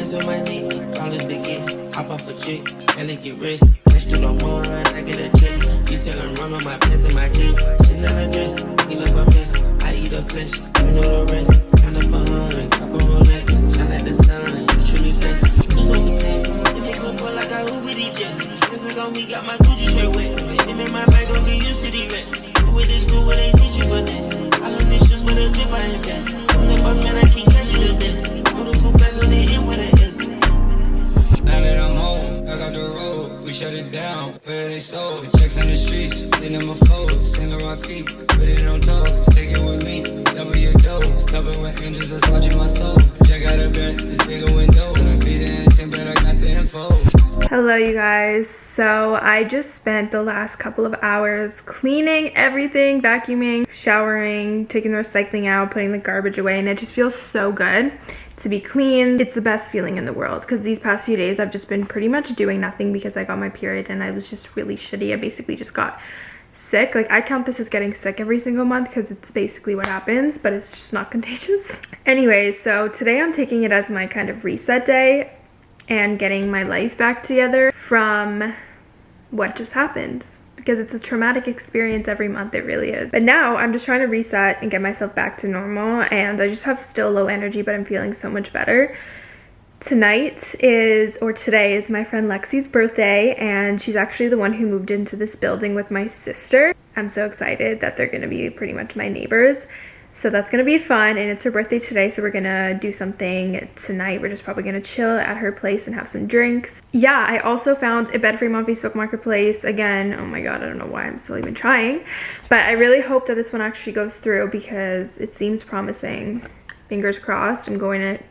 Hands on my knee, flawless begin. Hop off a chick, and they get rich. Let's do no more, run, I get a check. You still run on my pants and my chest. Chanel dress, clean up a mess. I eat a flesh, you know the rest. Count up a hundred, couple Rolex. Shine like the sun, you truly blessed. Who's on the 10? In the boy, like I Uber the jets. This is on me, got my Gucci shirt wet. Him in my bag, gon' get used to the rest. With this school where they teach you for this. I heard this shoes with a drip, I invest. I'm the boss, man, I can't catch you to. All the cool shut it down, where they sold. Checks on the streets, in them a fold, sand on my feet, put it on toes, take it with me, double your dose, cover with angels that's watching my soul. Check out a bed, it's bigger window, I beat it in 10, but I got the info. Hello you guys. So I just spent the last couple of hours cleaning everything, vacuuming, showering, taking the recycling out, putting the garbage away and it just feels so good to be clean. It's the best feeling in the world because these past few days I've just been pretty much doing nothing because I got my period and I was just really shitty. I basically just got sick. Like I count this as getting sick every single month because it's basically what happens, but it's just not contagious. Anyways, so today I'm taking it as my kind of reset day and getting my life back together from what just happened because it's a traumatic experience every month it really is. But now i'm just trying to reset and get myself back to normal and i just have still low energy but i'm feeling so much better. Tonight is or today is my friend lexi's birthday and she's actually the one who moved into this building with my sister. I'm so excited that they're going to be pretty much my neighbors so that's gonna be fun and it's her birthday today so we're gonna do something tonight. We're just probably gonna chill at her place and have some drinks. Yeah, I also found a bed frame on Facebook Marketplace. Again, oh my god, I don't know why I'm still even trying. But I really hope that this one actually goes through because it seems promising. Fingers crossed, I'm going to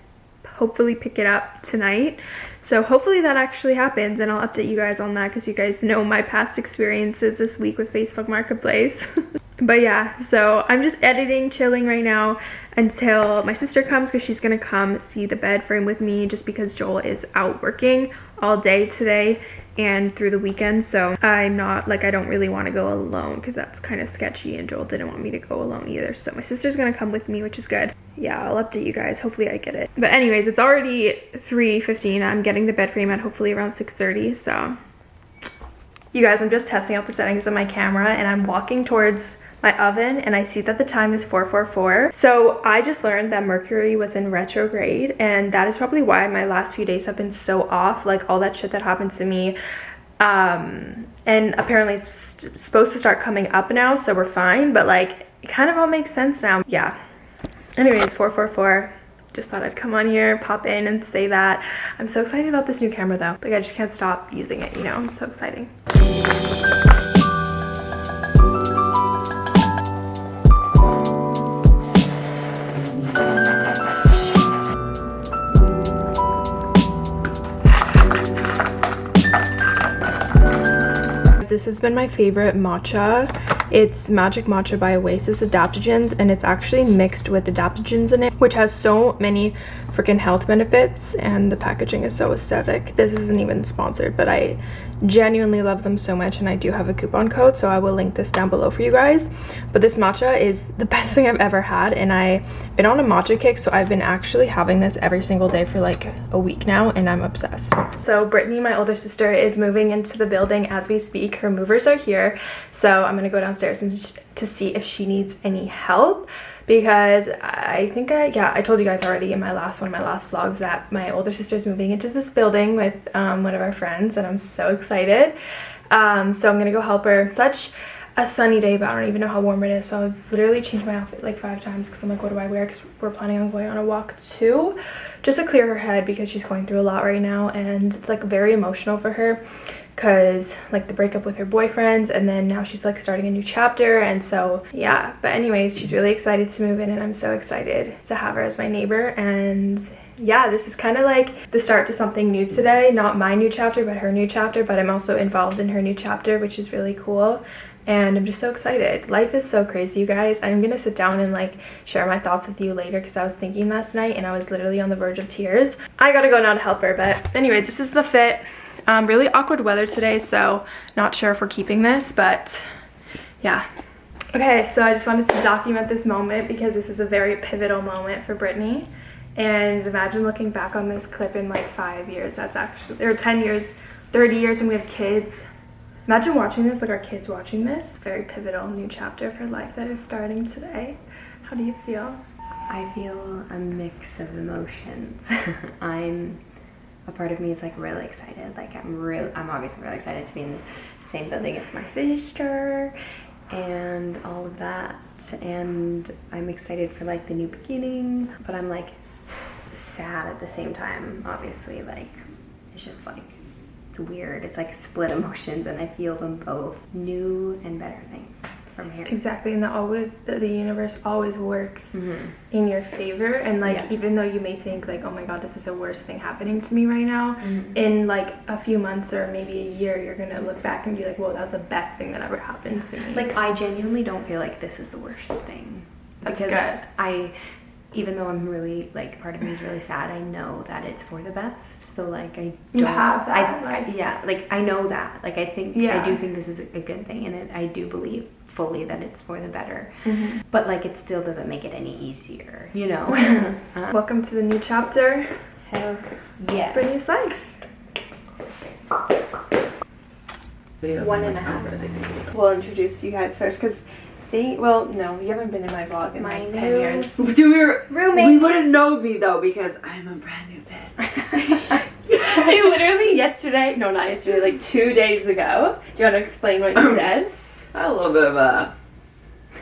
hopefully pick it up tonight. So hopefully that actually happens and I'll update you guys on that because you guys know my past experiences this week with Facebook Marketplace. but yeah so i'm just editing chilling right now until my sister comes because she's gonna come see the bed frame with me just because joel is out working all day today and through the weekend. So i'm not like i don't really want to go alone because that's kind of sketchy and joel didn't want me to go alone either. So my sister's gonna come with me which is good. Yeah i'll update you guys. Hopefully i get it. But anyways it's already 3:15. i'm getting the bed frame at hopefully around 6:30. so. You guys i'm just testing out the settings of my camera and i'm walking towards my oven and I see that the time is 444. So I just learned that Mercury was in retrograde and that is probably why my last few days have been so off. Like all that shit that happened to me. Um, and apparently it's supposed to start coming up now so we're fine. But like it kind of all makes sense now. Yeah. Anyways, 444 just thought I'd come on here, pop in and say that. I'm so excited about this new camera though. Like I just can't stop using it, you know, I'm so exciting. Has been my favorite matcha it's magic matcha by oasis adaptogens and it's actually mixed with adaptogens in it which has so many freaking health benefits and the packaging is so aesthetic. This isn't even sponsored but i genuinely love them so much and i do have a coupon code so i will link this down below for you guys. But this matcha is the best thing i've ever had and i've been on a matcha kick so i've been actually having this every single day for like a week now and i'm obsessed. So brittany my older sister is moving into the building as we speak. Her movers are here so i'm gonna go downstairs and to see if she needs any help because I think I, yeah, I told you guys already in my last one of my last vlogs that my older sister's moving into this building with um, one of our friends and I'm so excited. Um, so I'm gonna go help her. Such a sunny day, but I don't even know how warm it is. So I've literally changed my outfit like five times because I'm like, what do I wear? Because we're planning on going on a walk too, just to clear her head because she's going through a lot right now and it's like very emotional for her because like the breakup with her boyfriends and then now she's like starting a new chapter and so yeah. But anyways she's really excited to move in and i'm so excited to have her as my neighbor and yeah this is kind of like the start to something new today. Not my new chapter but her new chapter but i'm also involved in her new chapter which is really cool and i'm just so excited. Life is so crazy you guys. I'm gonna sit down and like share my thoughts with you later because i was thinking last night and i was literally on the verge of tears. I gotta go now to help her but anyways this is the fit um, really awkward weather today, so not sure if we're keeping this, but yeah. Okay, so I just wanted to document this moment because this is a very pivotal moment for Brittany. And imagine looking back on this clip in like five years. That's actually, or 10 years, 30 years when we have kids. Imagine watching this, like our kids watching this. Very pivotal new chapter of her life that is starting today. How do you feel? I feel a mix of emotions. I'm a part of me is like really excited. Like I'm real I'm obviously really excited to be in the same building as my sister and all of that. And I'm excited for like the new beginning, but I'm like sad at the same time, obviously. Like it's just like it's weird. It's like split emotions and I feel them both new and better things from here. Exactly, and that always the, the universe always works Mm-hmm. in your favor. And like Yes. even though you may think like, oh my god, this is the worst thing happening to me right now, Mm-hmm. in like a few months or maybe a year, you're gonna look back and be like, well, that was the best thing that ever happened to me. Like I genuinely don't feel like this is the worst thing. That's because good. I even though I'm really like part of me is really sad, I know that it's for the best. So like I You don't have that, I, I like- yeah, like I know that. Like I think I do think this is a good thing and it, I do believe fully that it's for the better. Mm-hmm. But like it still doesn't make it any easier, you know. Uh, Welcome to the new chapter, hell yeah. Brittany's life. One and a half. We'll introduce you guys first because they, well, no, you haven't been in my vlog in My like 10 years. Do we Roommate. We wouldn't know me though because I'm a brand new bitch. she literally yesterday, no, not yesterday, like two days ago. Do you want to explain what you said? a little bit of a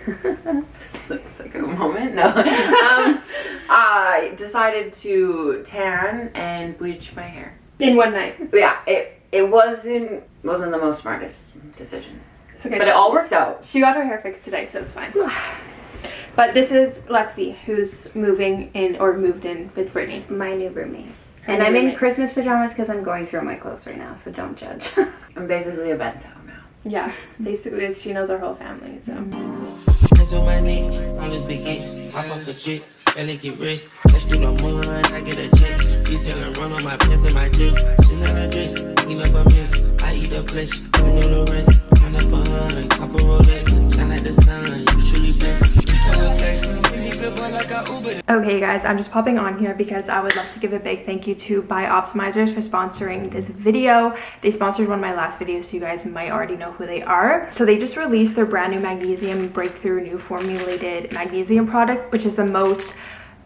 psycho moment. No, um, I decided to tan and bleach my hair. In one night. Yeah, it it wasn't wasn't the most smartest decision, okay. but it all worked out. She got her hair fixed today, so it's fine. But this is Lexi, who's moving in or moved in with Brittany. My new roommate. Her And new I'm in. Christmas pajamas because I'm going through my clothes right now, so don't judge. I'm basically a bento now. Yeah, basically, she knows our whole family, so. Hands on belly get rest. Catch through the mud, I get a check. You selling run on my pants and my chest. Chanel dress, clean up a mess. I eat the flesh, you know the rest. Count up a hundred, copper Rolex. Shine like the sun, you truly blessed. Okay guys, I'm just popping on here because I would love to give a big thank you to Bioptimizers for sponsoring this video. They sponsored one of my last videos, so you guys might already know who they are. So they just released their brand new magnesium breakthrough new formulated magnesium product, which is the most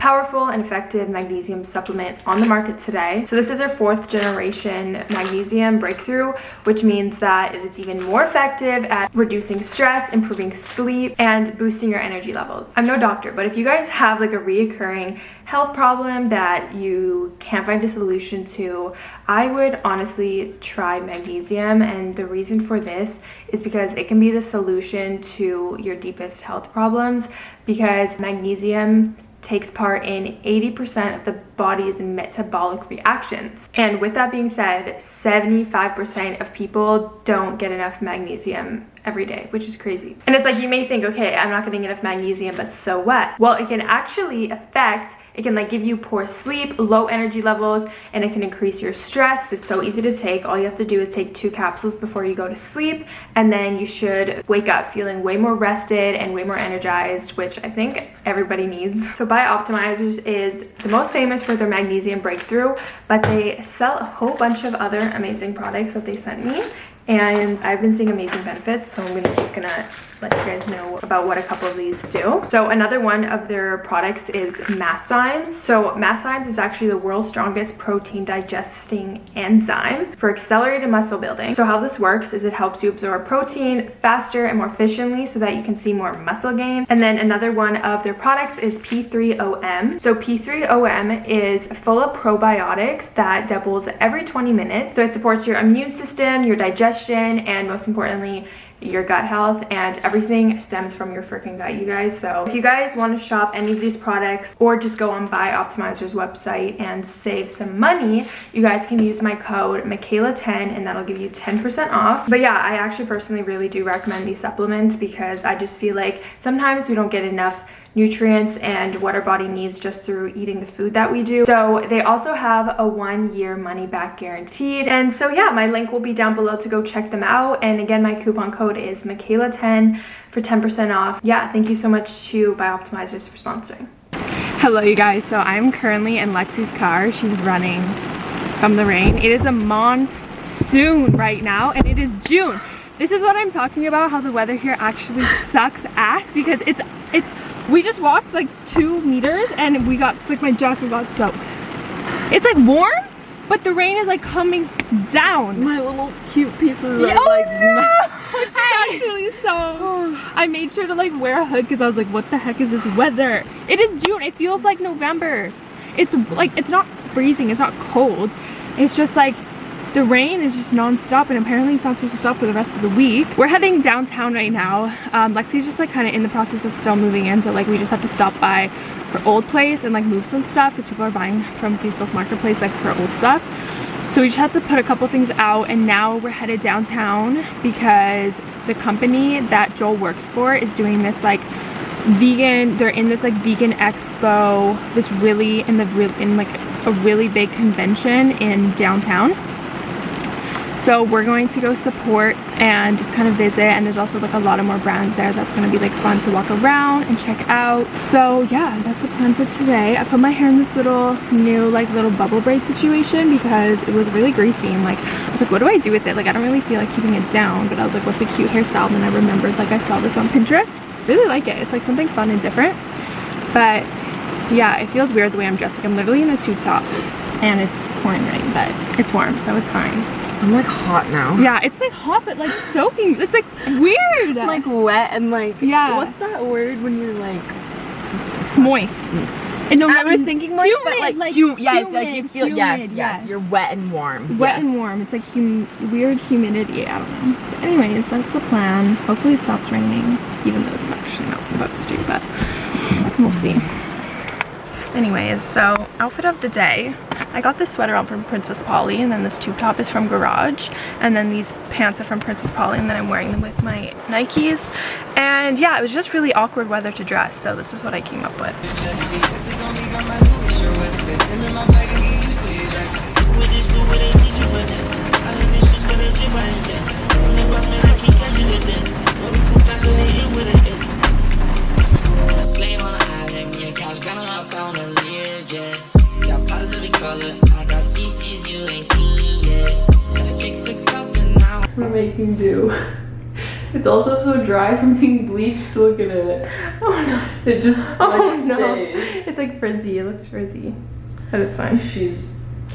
powerful and effective magnesium supplement on the market today. So this is our fourth generation magnesium breakthrough, which means that it is even more effective at reducing stress, improving sleep, and boosting your energy levels. I'm no doctor, but if you guys have like a reoccurring health problem that you can't find a solution to, I would honestly try magnesium. And the reason for this is because it can be the solution to your deepest health problems because magnesium takes part in 80% of the body's metabolic reactions. And with that being said, 75% of people don't get enough magnesium every day, which is crazy. And it's like you may think, okay, I'm not getting enough magnesium, but so what? Well, it can actually affect, it can like give you poor sleep, low energy levels, and it can increase your stress. It's so easy to take. All you have to do is take two capsules before you go to sleep, and then you should wake up feeling way more rested and way more energized, which I think everybody needs. So Bioptimizers is the most famous for their magnesium breakthrough, but they sell a whole bunch of other amazing products that they sent me and I've been seeing amazing benefits so I'm just gonna let you guys know about what a couple of these do. So another one of their products is Masszymes. So Masszymes is actually the world's strongest protein digesting enzyme for accelerated muscle building. So how this works is it helps you absorb protein faster and more efficiently so that you can see more muscle gain. And then another one of their products is P3OM. So P3OM is full of probiotics that doubles every 20 minutes. So it supports your immune system, your digestion, and most importantly, your gut health and everything stems from your freaking gut you guys. So if you guys want to shop any of these products or just go on Bioptimizer's website and save some money you guys can use my code Michaela10 and that'll give you 10% off. But yeah I actually personally really do recommend these supplements because I just feel like sometimes we don't get enough nutrients and what our body needs just through eating the food that we do. So they also have a one year money back guaranteed. And so yeah, my link will be down below to go check them out. And again, my coupon code is Michaela10 for 10% off. Yeah, thank you so much to Bioptimizers for sponsoring. Hello you guys, so I'm currently in Lexi's car. She's running from the rain. It is a monsoon right now and it is June. This is what I'm talking about, how the weather here actually sucks ass because it's, it's, we just walked like two meters and we got, like my jacket got soaked. It's like warm, but the rain is like coming down. My little cute pieces are oh like no! She's actually so. I made sure to like wear a hood because I was like, what the heck is this weather? It is June. It feels like November. It's like it's not freezing. It's not cold. It's just like the rain is just non-stop and apparently it's not supposed to stop for the rest of the week. We're heading downtown right now. Um, Lexi's just like kind of in the process of still moving in so like we just have to stop by her old place and like move some stuff because people are buying from Facebook Marketplace like her old stuff. So we just had to put a couple things out and now we're headed downtown because the company that Joel works for is doing this like vegan they're in this like vegan expo this really in the real in like a really big convention in downtown so we're going to go support and just kind of visit and there's also like a lot of more brands there that's going to be like fun to walk around and check out. So yeah that's the plan for today. I put my hair in this little new like little bubble braid situation because it was really greasy and like i was like what do i do with it? Like i don't really feel like keeping it down but i was like what's a cute hairstyle? And then i remembered like i saw this on pinterest. Really like it. It's like something fun and different. But yeah it feels weird the way i'm dressed. Like i'm literally in a tube top and it's pouring rain but it's warm so it's fine I'm like hot now. yeah, it's like hot, but like soaking. It's like weird. like wet and like Yeah. What's that word when you're like? moist. And no, I was thinking moist, humid, but like, like hu- yes, like you humid, feel yes, yes, yes. You're wet and warm. wet yes. and warm. It's like hum weird humidity. I don't know. But anyways, that's the plan. Hopefully it stops raining, even though it's actually not supposed to, but we'll see. Anyways, so outfit of the day. I got this sweater on from Princess Polly and then this tube top is from Garage and then these pants are from Princess Polly and then I'm wearing them with my Nikes and yeah it was just really awkward weather to dress so this is what I came up with. It's also so dry from being bleached. Look at it. Oh no. It just Oh like, no. stays. It's like frizzy. It looks frizzy. But it's fine. She's.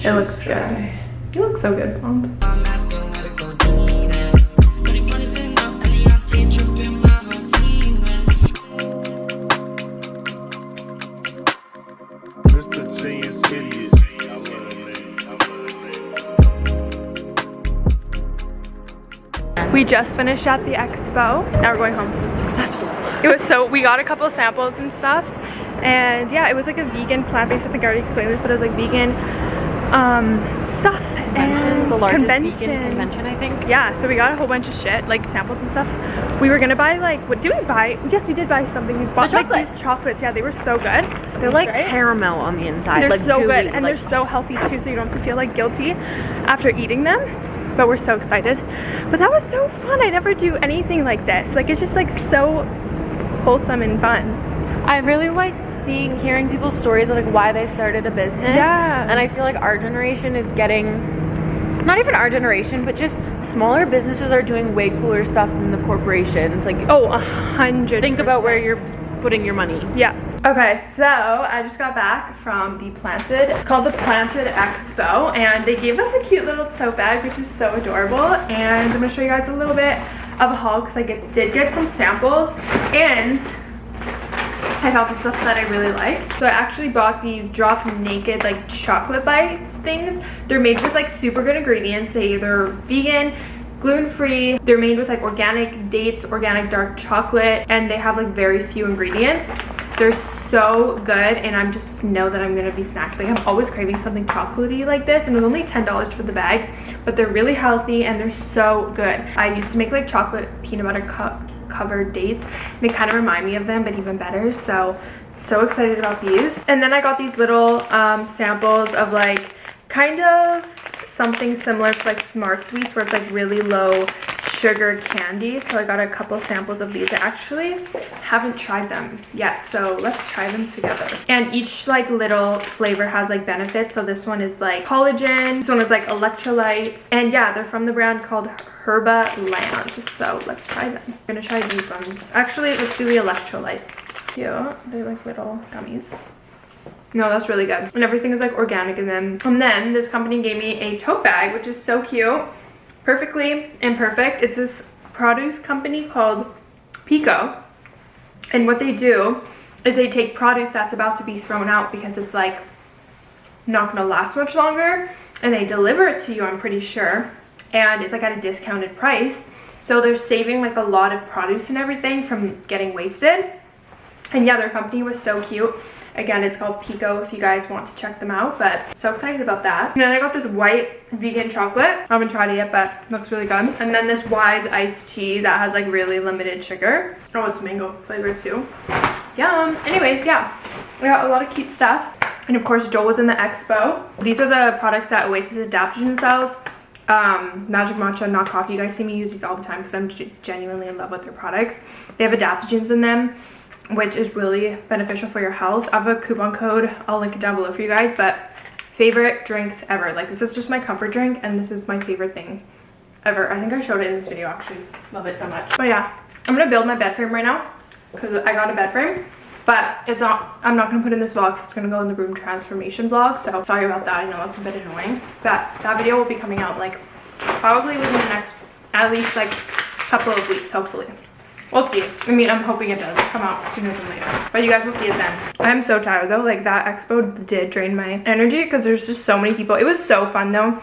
It looks she's good. dry. You look so good, blonde. Just finished at the expo. Now we're going home. It was successful. It was so, we got a couple samples and stuff. And yeah, it was like a vegan plant-based, I think I already explained this, but it was like vegan um, stuff. Convention, and the largest convention. vegan convention, I think. Yeah, so we got a whole bunch of shit, like samples and stuff. We were gonna buy like, what did we buy? Yes, we did buy something. We bought like chocolates. these chocolates. Yeah, they were so good. They're like Right? caramel on the inside. They're like so gooey, good and like, they're so healthy too, so you don't have to feel like guilty after eating them. But we're so excited. But that was so fun. I never do anything like this. Like it's just like so wholesome and fun. I really like seeing, hearing people's stories of like why they started a business. Yeah. And I feel like our generation is getting, not even our generation, but just smaller businesses are doing way cooler stuff than the corporations. Like, Oh, a hundred. think about where percent. Putting your money. Yeah. Okay, so I just got back from the Planted. It's called the Planted Expo, and they gave us a cute little tote bag, which is so adorable. And I'm gonna show you guys a little bit of a haul because I get, did get some samples, and I found some stuff that I really liked. So I actually bought these Drop Naked like chocolate bites things. They're made with like super good ingredients. They either vegan, gluten-free. They're made with like organic dates, organic dark chocolate, and they have like very few ingredients. They're so good and I'm just know that I'm gonna be snacking. Like I'm always craving something chocolatey like this and it was only $10 for the bag, but they're really healthy and they're so good. I used to make like chocolate peanut butter cup covered dates. They kind of remind me of them, but even better. So, so excited about these. And then I got these little um, samples of like kind of something similar to like Smart Sweets where it's like really low sugar candy. So I got a couple samples of these. I actually haven't tried them yet. So let's try them together. And each like little flavor has like benefits. So this one is like collagen. This one is like electrolytes. And yeah, they're from the brand called Herba Land. So let's try them. I'm gonna try these ones. Actually, let's do the electrolytes. Cute. They're like little gummies. No, that's really good. And everything is like organic in them. And then this company gave me a tote bag, which is so cute. Perfectly imperfect. It's this produce company called Pico. And what they do is they take produce that's about to be thrown out because it's like not gonna last much longer and they deliver it to you, I'm pretty sure. And it's like at a discounted price. So they're saving like a lot of produce and everything from getting wasted. And yeah, their company was so cute. Again, it's called Pico if you guys want to check them out, but so excited about that. And then I got this white vegan chocolate. I haven't tried it yet, but looks really good. And then this Wise iced tea that has like really limited sugar. Oh, it's mango flavored too. Yum. Anyways, yeah, I got a lot of cute stuff. And of course, Joel was in the expo. These are the products that Oasis Adaptogen sells. Um, Magic Matcha, not coffee. You guys see me use these all the time because I'm genuinely in love with their products. They have adaptogens in them which is really beneficial for your health. I have a coupon code. I'll link it down below for you guys, but favorite drinks ever. Like this is just my comfort drink and this is my favorite thing ever. I think I showed it in this video actually. Love it so much. But yeah, I'm gonna build my bed frame right now because I got a bed frame. But it's not, I'm not gonna put in this vlog it's gonna go in the room transformation vlog. So sorry about that, I know that's a bit annoying. But that video will be coming out like probably within the next, at least like couple of weeks, hopefully. We'll see. I mean, I'm hoping it does come out sooner than later. But you guys will see it then. I'm so tired though. Like that expo did drain my energy because there's just so many people. It was so fun though.